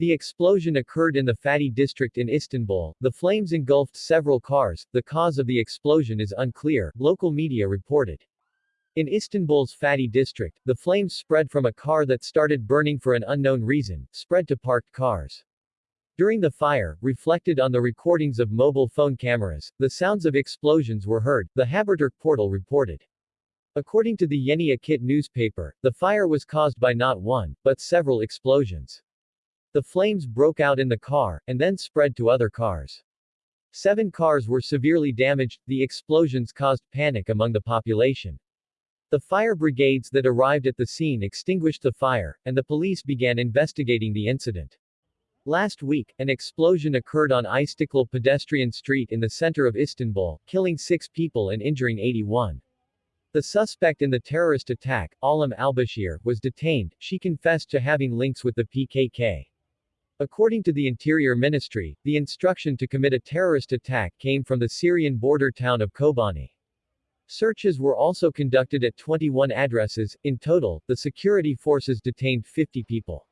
The explosion occurred in the Fatih district in Istanbul. The flames engulfed several cars. The cause of the explosion is unclear, local media reported. In Istanbul's Fatih district, the flames spread from a car that started burning for an unknown reason, spread to parked cars. During the fire, reflected on the recordings of mobile phone cameras, the sounds of explosions were heard, the Haberturk portal reported. According to the Yeni Akit newspaper, the fire was caused by not one, but several explosions. The flames broke out in the car, and then spread to other cars. Seven cars were severely damaged, the explosions caused panic among the population. The fire brigades that arrived at the scene extinguished the fire, and the police began investigating the incident. Last week, an explosion occurred on Istiklal pedestrian street in the center of Istanbul, killing six people and injuring 81. The suspect in the terrorist attack, Alam al-Bashir, was detained, she confessed to having links with the PKK. According to the Interior Ministry, the instruction to commit a terrorist attack came from the Syrian border town of Kobani. Searches were also conducted at 21 addresses. In total, the security forces detained 50 people.